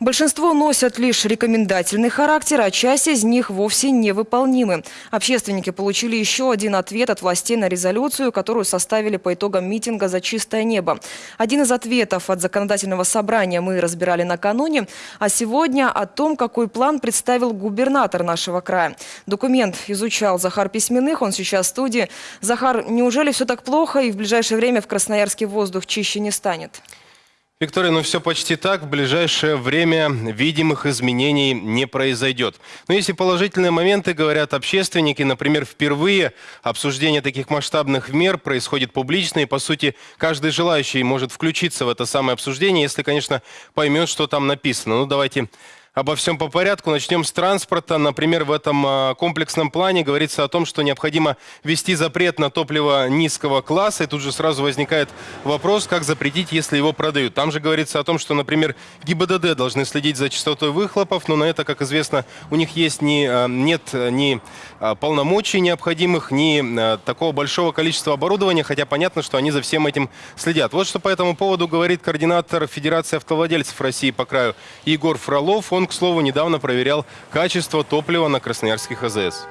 Большинство носят лишь рекомендательный характер, а часть из них вовсе невыполнимы. Общественники получили еще один ответ от властей на резолюцию, которую составили по итогам митинга «За чистое небо». Один из ответов от законодательного собрания мы разбирали накануне, а сегодня о том, какой план представил губернатор нашего края. Документ изучал Захар Письменных, он сейчас в студии. Захар, неужели все так плохо и в ближайшее время в Красноярске воздух чище не станет? Виктория, ну все почти так. В ближайшее время видимых изменений не произойдет. Но если положительные моменты, говорят общественники, например, впервые обсуждение таких масштабных мер происходит публично, и, по сути, каждый желающий может включиться в это самое обсуждение, если, конечно, поймет, что там написано. Ну, давайте Обо всем по порядку. Начнем с транспорта. Например, в этом а, комплексном плане говорится о том, что необходимо ввести запрет на топливо низкого класса. И тут же сразу возникает вопрос, как запретить, если его продают. Там же говорится о том, что, например, ГИБДД должны следить за частотой выхлопов, но на это, как известно, у них есть ни, а, нет ни а, полномочий необходимых, ни такого большого количества оборудования, хотя понятно, что они за всем этим следят. Вот что по этому поводу говорит координатор Федерации автовладельцев России по краю Егор Фролов. Он к слову, недавно проверял качество топлива на красноярских АЗС.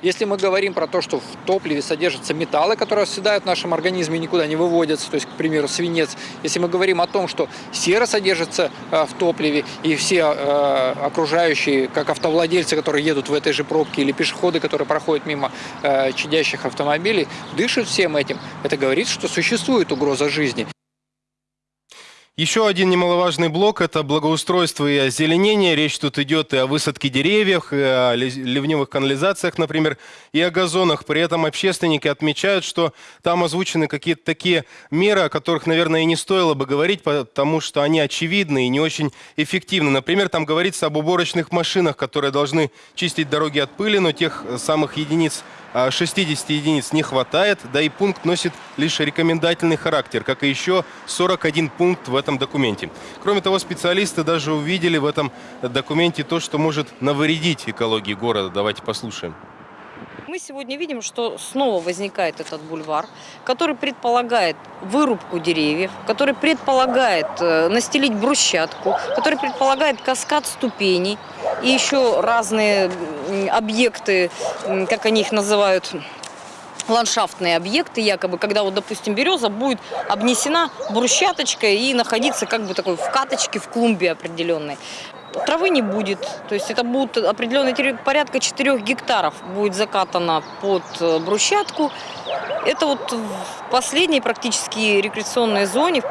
Если мы говорим про то, что в топливе содержатся металлы, которые оседают в нашем организме и никуда не выводятся, то есть, к примеру, свинец, если мы говорим о том, что сера содержится э, в топливе, и все э, окружающие, как автовладельцы, которые едут в этой же пробке, или пешеходы, которые проходят мимо э, чадящих автомобилей, дышат всем этим, это говорит, что существует угроза жизни. Еще один немаловажный блок – это благоустройство и озеленение. Речь тут идет и о высадке деревьев, и о ливневых канализациях, например, и о газонах. При этом общественники отмечают, что там озвучены какие-то такие меры, о которых, наверное, и не стоило бы говорить, потому что они очевидны и не очень эффективны. Например, там говорится об уборочных машинах, которые должны чистить дороги от пыли, но тех самых единиц 60 единиц не хватает, да и пункт носит лишь рекомендательный характер, как и еще 41 пункт в этом документе. Кроме того, специалисты даже увидели в этом документе то, что может навредить экологии города. Давайте послушаем. Мы сегодня видим, что снова возникает этот бульвар, который предполагает вырубку деревьев, который предполагает э, настелить брусчатку, который предполагает каскад ступеней и еще разные объекты, как они их называют, ландшафтные объекты, якобы, когда вот, допустим, береза будет обнесена брусчаточкой и находиться как бы такой в каточке, в клумбе определенной травы не будет. То есть это будет определенный порядка 4 гектаров будет закатано под э, брусчатку. Это вот в последней практически рекреационной зоне.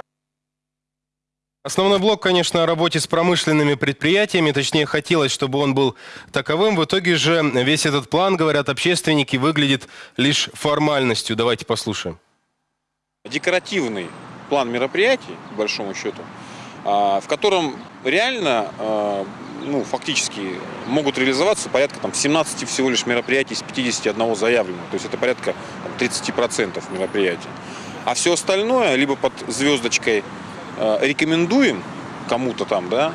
Основной блок, конечно, о работе с промышленными предприятиями, точнее, хотелось, чтобы он был таковым. В итоге же весь этот план, говорят общественники, выглядит лишь формальностью. Давайте послушаем. Декоративный план мероприятий, по большому счету, а, в котором реально, а, ну, фактически могут реализоваться порядка там, 17 всего лишь мероприятий из 51 заявленного. То есть это порядка там, 30% мероприятий. А все остальное либо под звездочкой рекомендуем кому-то там, да,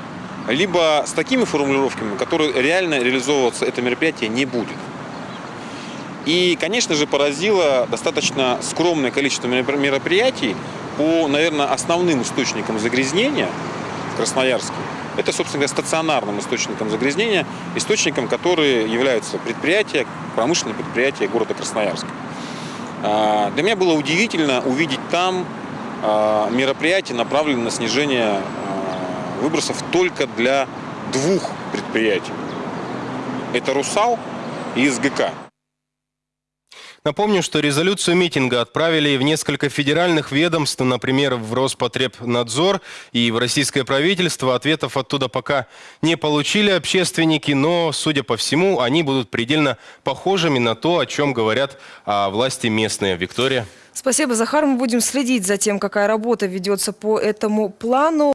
либо с такими формулировками, которые реально реализовываться это мероприятие не будет. И, конечно же, поразило достаточно скромное количество мероприятий, по, наверное, основным источникам загрязнения в Красноярске, это, собственно говоря, стационарным источником загрязнения, источником, которые являются предприятия, промышленные предприятия города Красноярска. А, для меня было удивительно увидеть там а, мероприятия, направленные на снижение а, выбросов только для двух предприятий. Это «Русал» и СГК. Напомню, что резолюцию митинга отправили в несколько федеральных ведомств, например, в Роспотребнадзор и в российское правительство. Ответов оттуда пока не получили общественники, но, судя по всему, они будут предельно похожими на то, о чем говорят а, власти местные. Виктория. Спасибо, Захар. Мы будем следить за тем, какая работа ведется по этому плану.